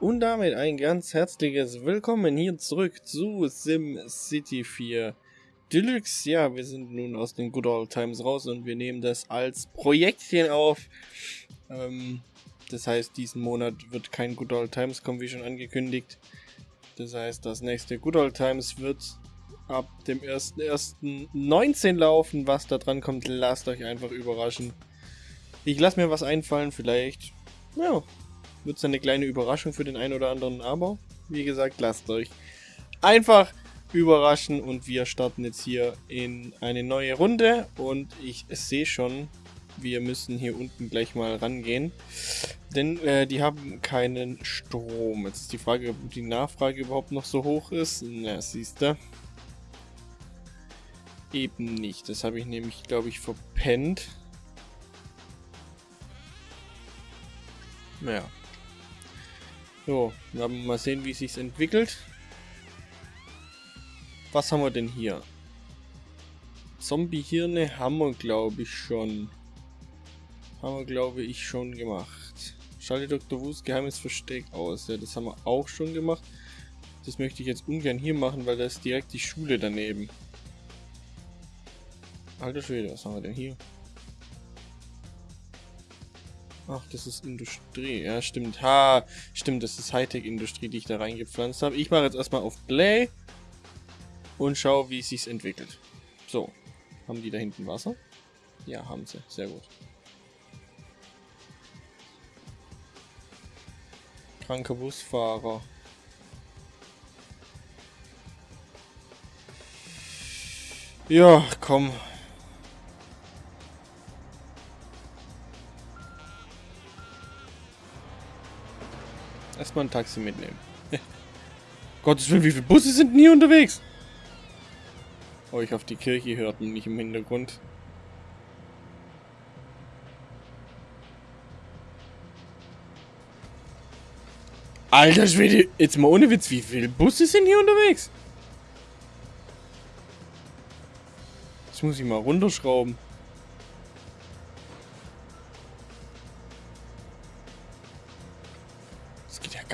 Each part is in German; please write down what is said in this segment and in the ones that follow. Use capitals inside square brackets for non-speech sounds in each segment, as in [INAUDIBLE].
Und damit ein ganz herzliches Willkommen hier zurück zu SimCity 4 Deluxe. Ja, wir sind nun aus den Good Old Times raus und wir nehmen das als Projektchen auf. Ähm, das heißt, diesen Monat wird kein Good Old Times kommen, wie schon angekündigt. Das heißt, das nächste Good Old Times wird ab dem 1.1.19 laufen. Was da dran kommt, lasst euch einfach überraschen. Ich lasse mir was einfallen, vielleicht, ja, wird es eine kleine Überraschung für den einen oder anderen, aber wie gesagt, lasst euch einfach überraschen und wir starten jetzt hier in eine neue Runde und ich sehe schon, wir müssen hier unten gleich mal rangehen, denn äh, die haben keinen Strom. Jetzt ist die Frage, ob die Nachfrage überhaupt noch so hoch ist. Na, siehst du. Eben nicht. Das habe ich nämlich, glaube ich, verpennt. Naja, so, wir haben mal sehen, wie es sich entwickelt. Was haben wir denn hier? Zombie-Hirne haben wir, glaube ich, schon. Haben wir, glaube ich, schon gemacht. Schalte Dr. Wus geheimes Versteck aus. Ja, das haben wir auch schon gemacht. Das möchte ich jetzt ungern hier machen, weil da ist direkt die Schule daneben. Alter Schwede, was haben wir denn hier? Ach, das ist Industrie. Ja, stimmt. Ha, stimmt, das ist Hightech-Industrie, die ich da reingepflanzt habe. Ich mache jetzt erstmal auf Play und schaue, wie es sich entwickelt. So, haben die da hinten Wasser? Ja, haben sie. Sehr gut. Kranker Busfahrer. Ja, komm. Erstmal ein Taxi mitnehmen. [LAUGHS] Gottes Willen, wie viele Busse sind denn hier unterwegs? Oh, ich hoffe, die Kirche hört man nicht im Hintergrund. Alter Schwede, jetzt mal ohne Witz, wie viele Busse sind hier unterwegs? Das muss ich mal runterschrauben.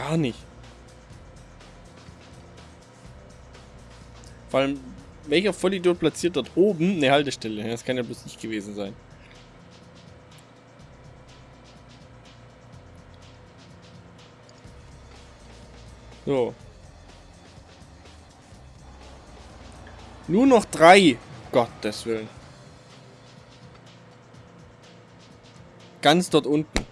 Gar nicht. Vor allem, welcher Vollidiot platziert dort oben eine Haltestelle? Das kann ja bloß nicht gewesen sein. So. Nur noch drei. Gottes Willen. Ganz dort unten.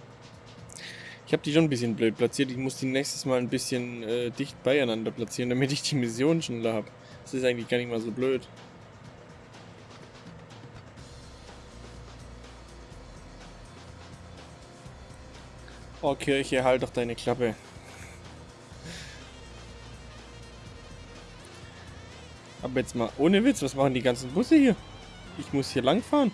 Ich habe die schon ein bisschen blöd platziert. Ich muss die nächstes Mal ein bisschen äh, dicht beieinander platzieren, damit ich die Mission schneller habe. Das ist eigentlich gar nicht mal so blöd. Oh, Kirche, halt doch deine Klappe. Aber jetzt mal ohne Witz, was machen die ganzen Busse hier? Ich muss hier lang fahren.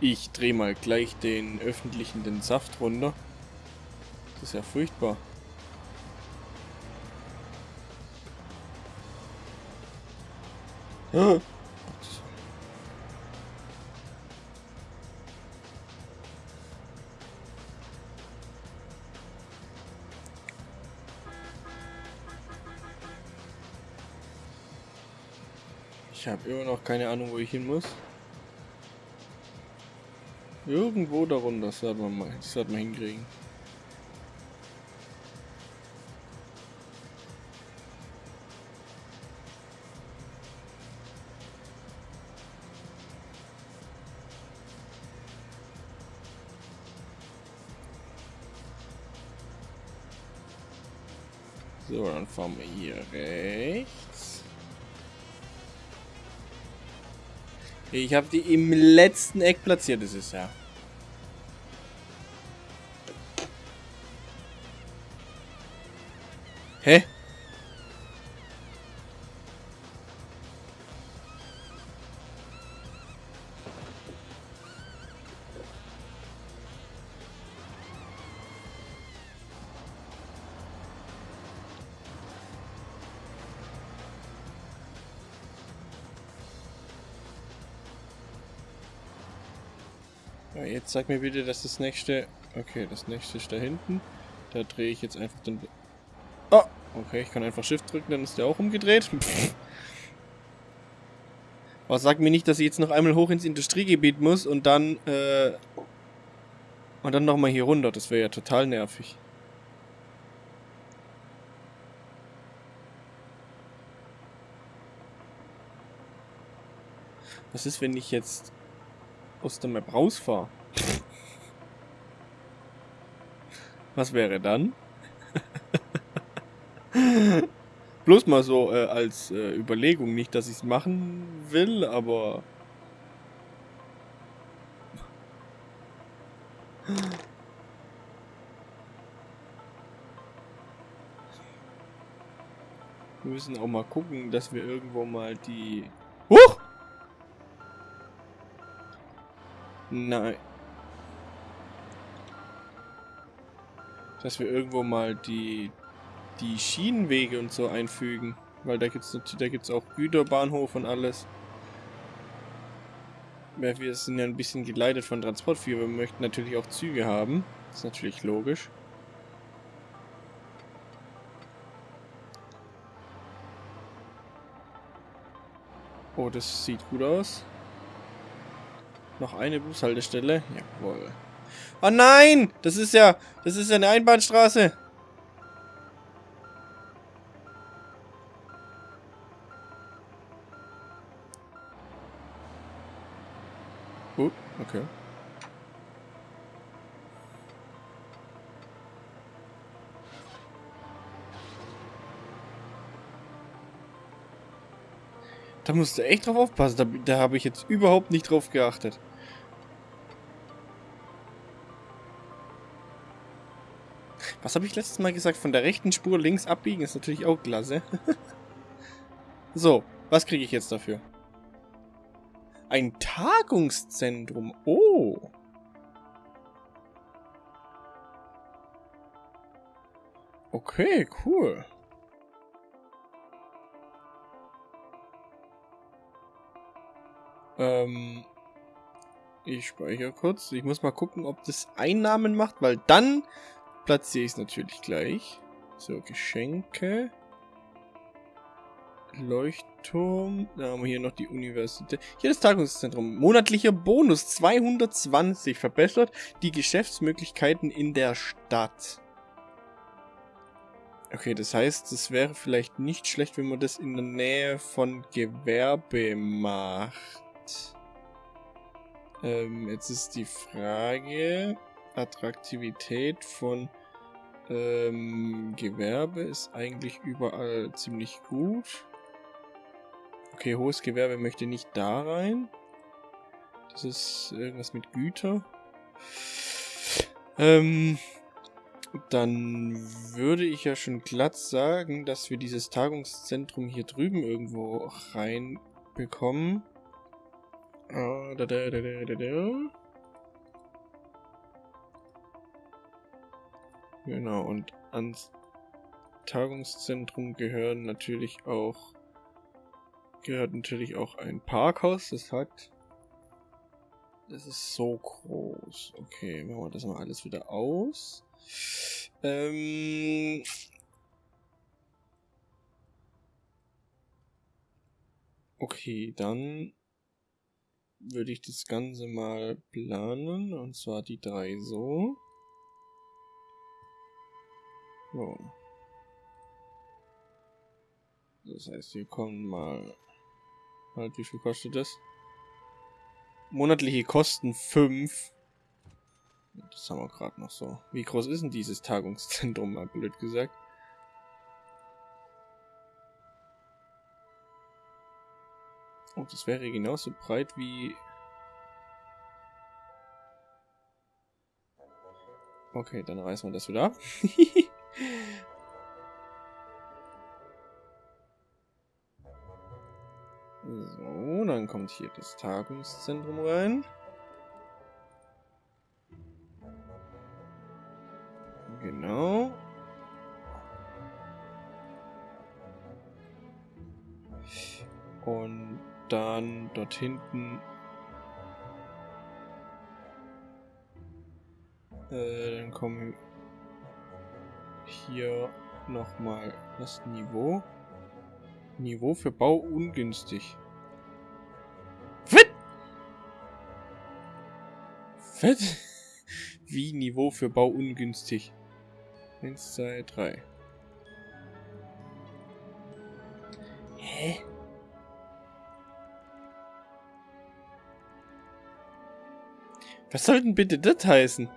Ich drehe mal gleich den öffentlichen den Saft runter. Das ist ja furchtbar. Ich habe immer noch keine Ahnung, wo ich hin muss. Irgendwo darunter, das werden wir mal, werden wir hinkriegen. So, dann fahren wir hier rechts. Ich habe die im letzten Eck platziert, das ist ja. Hä? Jetzt sag mir bitte, dass das nächste... Okay, das nächste ist da hinten. Da drehe ich jetzt einfach den Okay, ich kann einfach Shift drücken, dann ist der auch umgedreht. Aber sag mir nicht, dass ich jetzt noch einmal hoch ins Industriegebiet muss und dann, äh... Und dann nochmal hier runter. Das wäre ja total nervig. Was ist, wenn ich jetzt aus der Map rausfahre? Was wäre dann? [LAUGHS] Bloß mal so äh, als äh, Überlegung. Nicht, dass ich es machen will, aber... [LAUGHS] Wir müssen auch mal gucken, dass wir irgendwo mal die... Huch! Nein. Dass wir irgendwo mal die, die Schienenwege und so einfügen. Weil da gibt es da gibt's auch Güterbahnhof und alles. Wir sind ja ein bisschen geleitet von Transport Wir möchten natürlich auch Züge haben. Das ist natürlich logisch. Oh, das sieht gut aus. Noch eine Bushaltestelle. Jawohl. Oh nein! Das ist ja... Das ist ja eine Einbahnstraße. Okay. Da musst du echt drauf aufpassen. Da, da habe ich jetzt überhaupt nicht drauf geachtet. Was habe ich letztes Mal gesagt? Von der rechten Spur links abbiegen ist natürlich auch klasse. [LAUGHS] so, was kriege ich jetzt dafür? Ein Tagungszentrum. Oh. Okay, cool. Ähm, ich speichere kurz. Ich muss mal gucken, ob das Einnahmen macht, weil dann platziere ich es natürlich gleich. So, Geschenke. Leuchtturm. Da haben wir hier noch die Universität. Hier das Tagungszentrum. Monatlicher Bonus 220 verbessert die Geschäftsmöglichkeiten in der Stadt. Okay, das heißt, es wäre vielleicht nicht schlecht, wenn man das in der Nähe von Gewerbe macht. Ähm, jetzt ist die Frage, Attraktivität von ähm, Gewerbe ist eigentlich überall ziemlich gut. Okay, hohes Gewerbe möchte nicht da rein. Das ist irgendwas mit Güter. Ähm, dann würde ich ja schon glatt sagen, dass wir dieses Tagungszentrum hier drüben irgendwo reinbekommen. Ah, da, da, da, da, da, da. Genau, und ans Tagungszentrum gehören natürlich auch gehört natürlich auch ein Parkhaus. Das hat das ist so groß. Okay, machen wir das mal alles wieder aus. Ähm okay, dann würde ich das Ganze mal planen. Und zwar die drei so. So. Das heißt, wir kommen mal... Halt, wie viel kostet das? Monatliche Kosten 5. Das haben wir gerade noch so. Wie groß ist denn dieses Tagungszentrum, mal blöd gesagt? Oh, das wäre genauso breit wie... Okay, dann reißen wir das wieder ab. [LAUGHS] So, dann kommt hier das Tagungszentrum rein. Genau. Und dann dort hinten Äh, dann kommen hier nochmal das Niveau. Niveau für Bau ungünstig. Fett! Fett? [LAUGHS] Wie Niveau für Bau ungünstig? 1, 2, 3. Hä? Was soll denn bitte das heißen?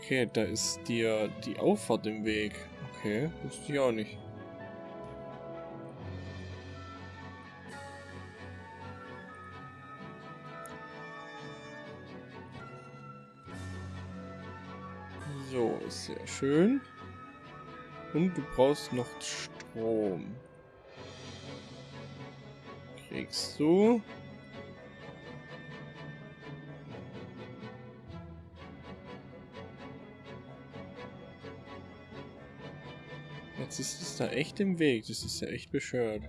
Okay, da ist dir die Auffahrt im Weg. Okay, wusste ich auch nicht. So, sehr schön. Und du brauchst noch Strom. Kriegst du. Jetzt ist da echt im Weg. Das ist ja echt bescheuert.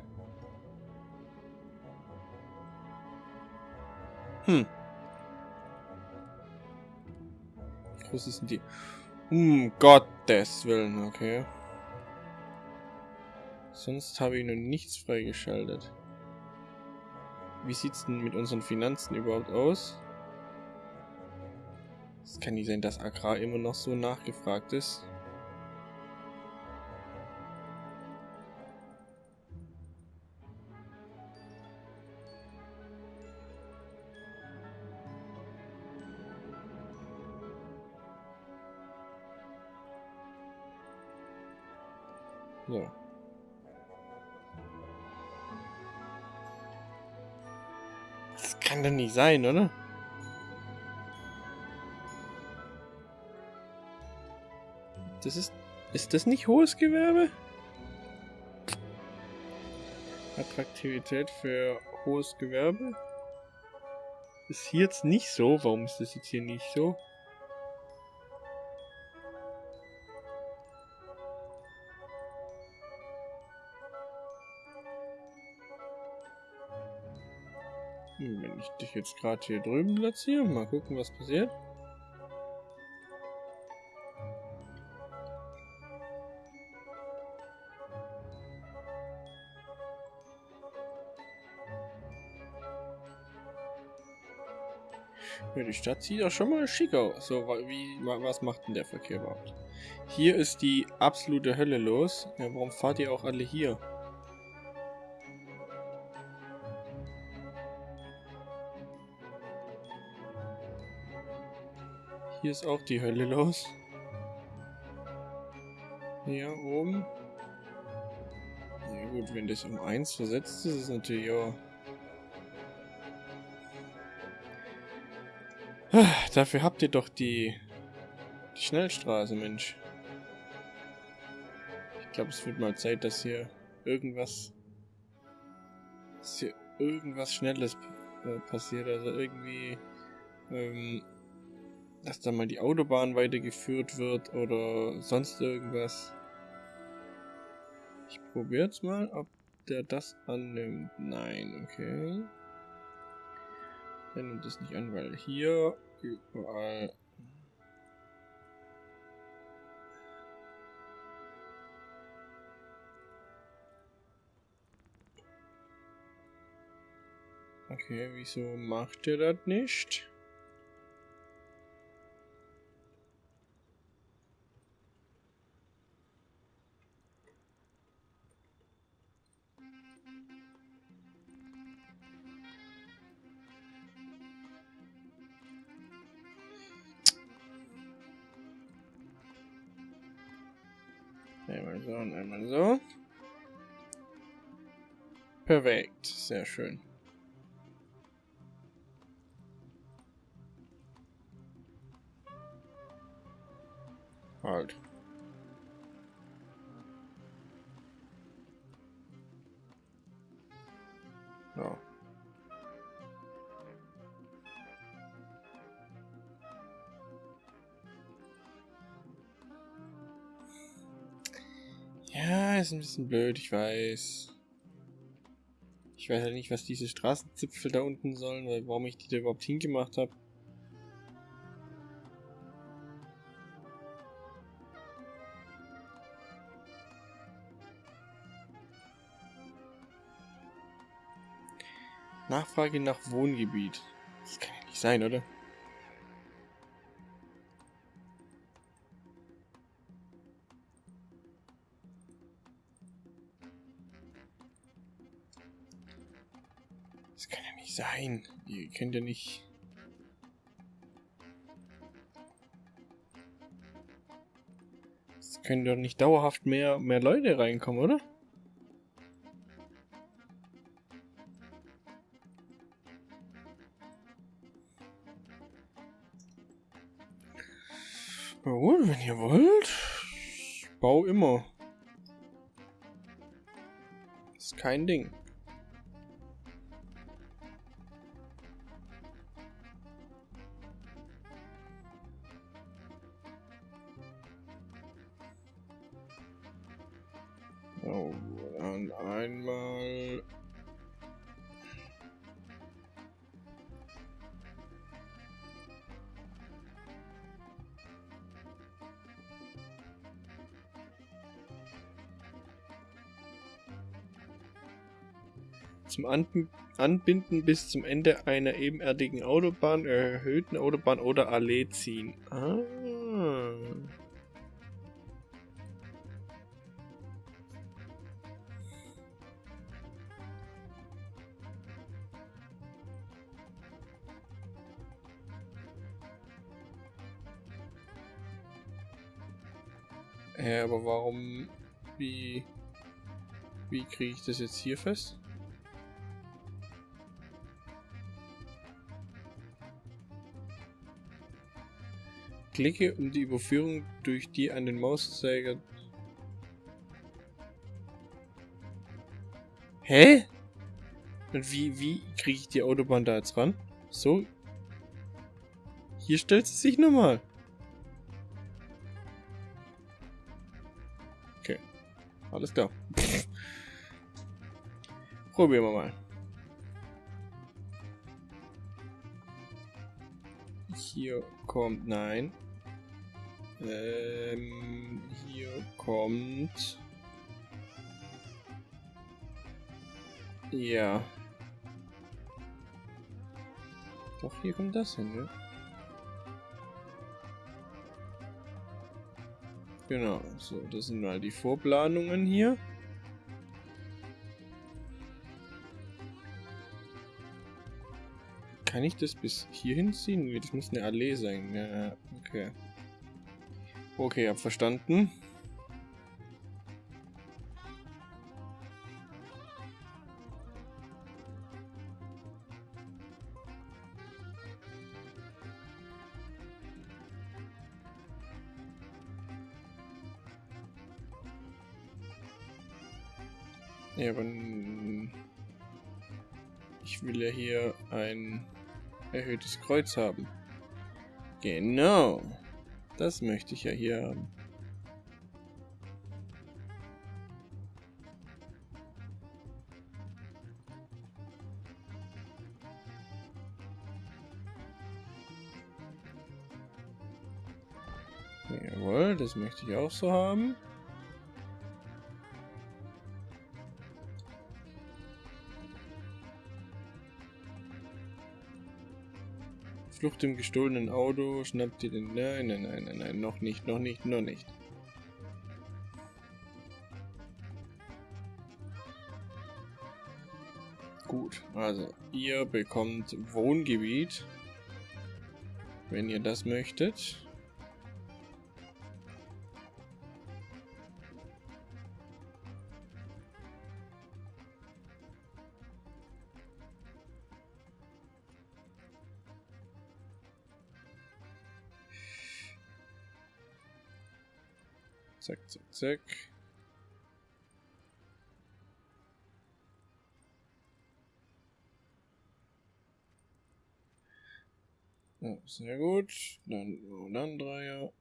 Hm. Wie groß ist denn die? Um Gottes Willen, okay. Sonst habe ich noch nichts freigeschaltet. Wie sieht es denn mit unseren Finanzen überhaupt aus? Es kann nicht sein, dass Agrar immer noch so nachgefragt ist. So. Das kann doch nicht sein, oder? Das ist... Ist das nicht hohes Gewerbe? Attraktivität für hohes Gewerbe? Ist hier jetzt nicht so? Warum ist das jetzt hier nicht so? Ich dich jetzt gerade hier drüben platziere, mal gucken, was passiert. Ja, die Stadt sieht ja schon mal schick aus. So, wie, was macht denn der Verkehr überhaupt? Hier ist die absolute Hölle los. Ja, warum fahrt ihr auch alle hier? Hier ist auch die Hölle los. Hier oben. Ja gut, wenn das um 1 versetzt ist, ist natürlich auch... Dafür habt ihr doch die, die Schnellstraße, Mensch. Ich glaube, es wird mal Zeit, dass hier irgendwas... Dass hier irgendwas Schnelles äh, passiert. Also irgendwie... Ähm, dass da mal die Autobahn weitergeführt wird oder sonst irgendwas. Ich probiere jetzt mal, ob der das annimmt. Nein, okay. Er nimmt das nicht an, weil hier überall... Okay, wieso macht er das nicht? Perfekt, sehr schön. Halt. Ja. Ja, ist ein bisschen blöd, ich weiß. Ich weiß ja nicht, was diese Straßenzipfel da unten sollen, weil warum ich die da überhaupt hingemacht habe. Nachfrage nach Wohngebiet. Das kann ja nicht sein, oder? Sein. Ihr könnt ja nicht... Es können doch nicht dauerhaft mehr, mehr Leute reinkommen, oder? Na gut, wenn ihr wollt. Ich baue immer. Ist kein Ding. Zum Anb Anbinden bis zum Ende einer ebenerdigen Autobahn, erhöhten Autobahn oder Allee ziehen. Ah. Hä, aber warum... Wie... Wie kriege ich das jetzt hier fest? Klicke, um die Überführung durch die an den Mauszeiger... Hä? Und wie, wie kriege ich die Autobahn da jetzt ran? So? Hier stellt sie sich nochmal. Okay. Alles klar. [LAUGHS] Probieren wir mal. Hier kommt... Nein. Ähm, hier kommt... Ja. Doch, hier kommt das hin, ne? Genau, so, das sind mal die Vorplanungen hier. Kann ich das bis hierhin ziehen? Das muss eine Allee sein. Ja, okay. Okay, hab verstanden. Ja, aber ich will ja hier ein erhöhtes Kreuz haben. Genau. Das möchte ich ja hier haben. Jawohl, das möchte ich auch so haben. Flucht im gestohlenen Auto, schnappt ihr den... Nein, nein, nein, nein, nein, noch nicht, noch nicht, noch nicht. Gut, also ihr bekommt Wohngebiet, wenn ihr das möchtet. Zack, zack, zack. Ja, sehr gut. Dann, oh, dann Dreier.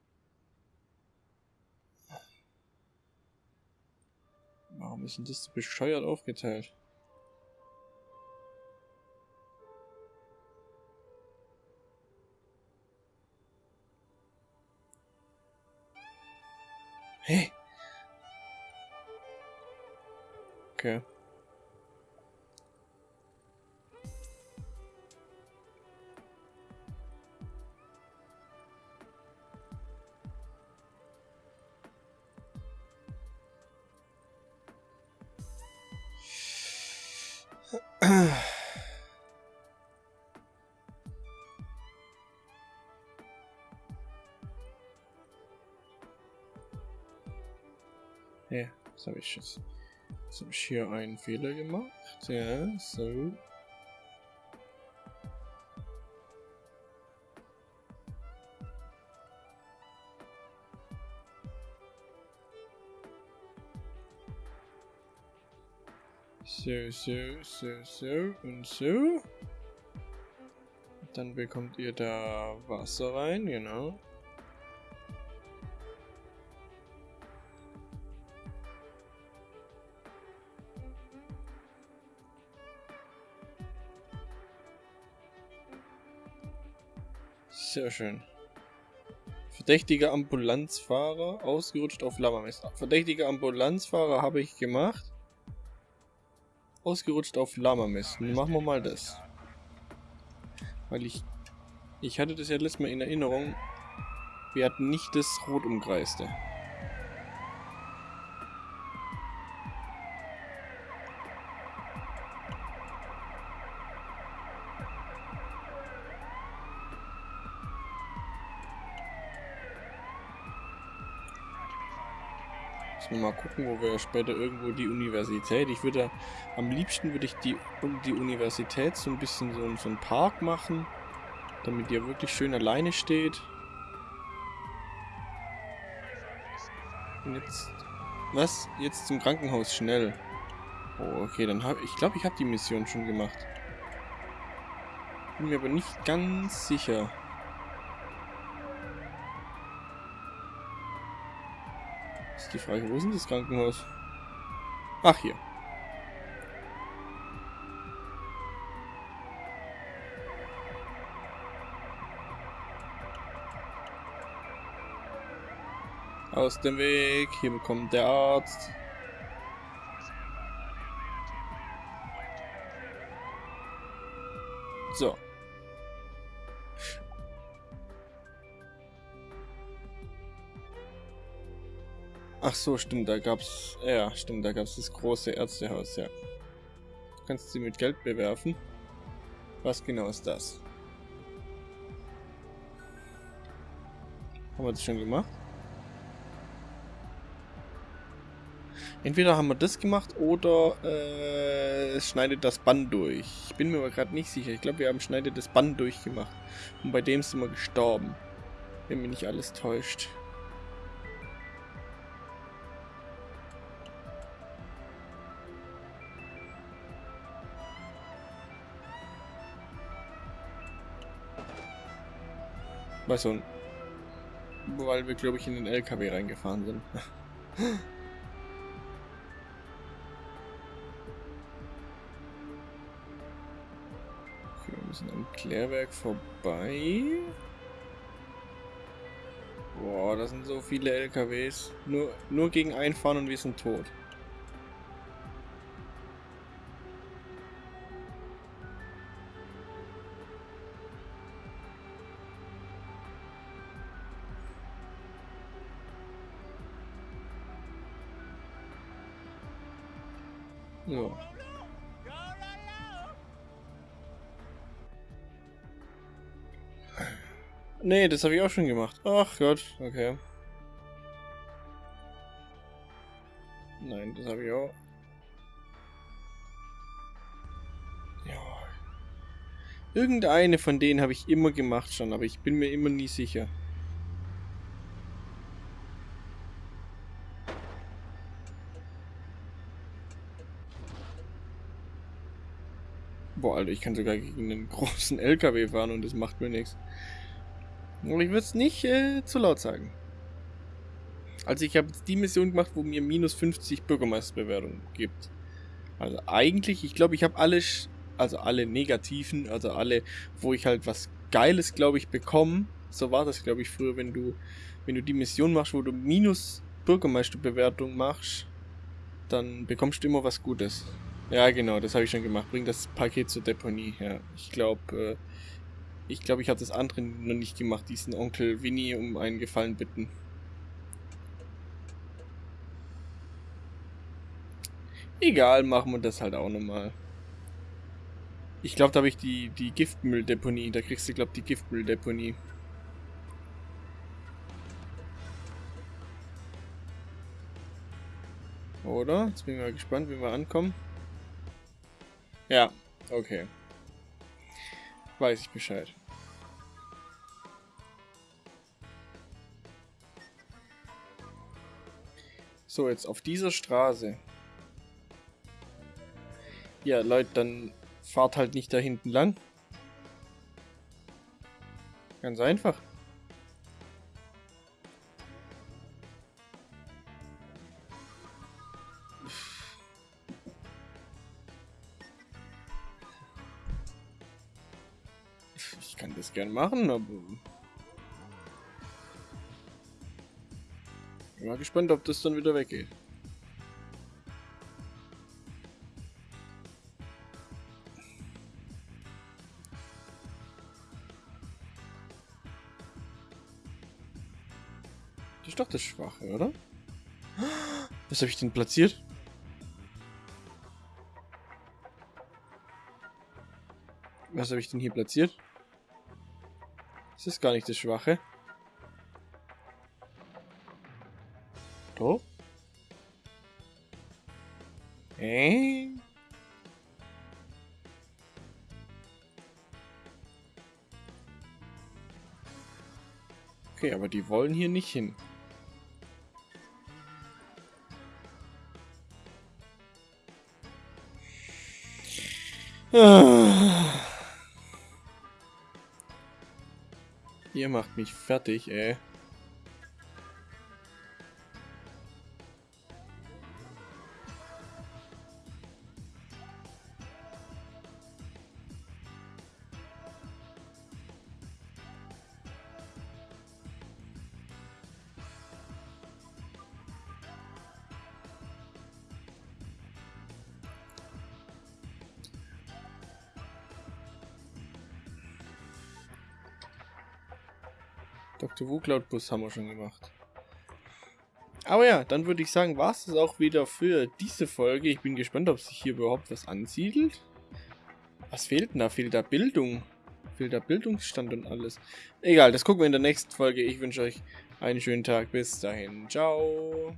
Warum ist denn das so bescheuert aufgeteilt? Hä? Okay. Das habe ich jetzt. Jetzt ich hier einen Fehler gemacht. Ja, so. So, so, so, so und so. Dann bekommt ihr da Wasser rein, genau. Sehr schön. Verdächtiger Ambulanzfahrer, ausgerutscht auf Lammermesser. Verdächtiger Ambulanzfahrer habe ich gemacht. Ausgerutscht auf Lammermesser. Machen wir mal das. Weil ich... Ich hatte das ja letztes Mal in Erinnerung. Wir hatten nicht das Rot umkreiste. Müssen wir mal gucken, wo wir später irgendwo die Universität. Ich würde am liebsten würde ich die, die Universität so ein bisschen so, so einen Park machen, damit ihr wirklich schön alleine steht. Und jetzt. Was? Jetzt zum Krankenhaus schnell. Oh, okay, dann habe ich glaube, ich habe die Mission schon gemacht. Bin mir aber nicht ganz sicher. Ist die Frage, wo ist denn das Krankenhaus? Ach, hier. Aus dem Weg. Hier bekommt der Arzt. So. Ach so, stimmt, da gab's. Ja, stimmt, da gab's das große Ärztehaus, ja. Du kannst sie mit Geld bewerfen. Was genau ist das? Haben wir das schon gemacht? Entweder haben wir das gemacht oder äh, es schneidet das Band durch. Ich bin mir aber gerade nicht sicher. Ich glaube, wir haben schneidet das Band durchgemacht. Und bei dem sind wir gestorben. Wenn mich nicht alles täuscht. Weißt du, weil wir, glaube ich, in den LKW reingefahren sind. [LAUGHS] okay, wir müssen am Klärwerk vorbei. Boah, das sind so viele LKWs. Nur, nur gegen einfahren und wir sind tot. Nee, das habe ich auch schon gemacht. Ach Gott, okay. Nein, das habe ich auch. Ja. Irgendeine von denen habe ich immer gemacht schon, aber ich bin mir immer nie sicher. Boah, Alter, ich kann sogar gegen einen [LAUGHS] großen LKW fahren und das macht mir nichts. Und ich würde es nicht äh, zu laut sagen. Also ich habe die Mission gemacht, wo mir minus 50 Bürgermeisterbewertung gibt. Also eigentlich, ich glaube, ich habe alle, also alle negativen, also alle, wo ich halt was Geiles, glaube ich, bekomme. So war das, glaube ich, früher, wenn du, wenn du die Mission machst, wo du minus Bürgermeisterbewertung machst, dann bekommst du immer was Gutes. Ja, genau, das habe ich schon gemacht. Bring das Paket zur Deponie. Ja, ich glaube, äh, ich glaube, ich habe das andere noch nicht gemacht, diesen Onkel Winnie um einen Gefallen bitten. Egal, machen wir das halt auch nochmal. Ich glaube, da habe ich die, die Giftmülldeponie. Da kriegst du, glaube ich, die Giftmülldeponie. Oder? Jetzt bin ich mal gespannt, wie wir ankommen. Ja, okay. Weiß ich Bescheid. So, jetzt auf dieser Straße. Ja, Leute, dann fahrt halt nicht da hinten lang. Ganz einfach. Gern machen, aber... Ich bin mal gespannt, ob das dann wieder weggeht. Das ist doch das Schwache, oder? Was habe ich denn platziert? Was habe ich denn hier platziert? Das ist gar nicht das Schwache. Doch? Äh? Okay, aber die wollen hier nicht hin. Ihr macht mich fertig, ey. Dr. Wucloud Bus haben wir schon gemacht. Aber ja, dann würde ich sagen, war es das auch wieder für diese Folge. Ich bin gespannt, ob sich hier überhaupt was ansiedelt. Was fehlt denn da? Fehlt da Bildung? Fehlt da Bildungsstand und alles? Egal, das gucken wir in der nächsten Folge. Ich wünsche euch einen schönen Tag. Bis dahin. Ciao.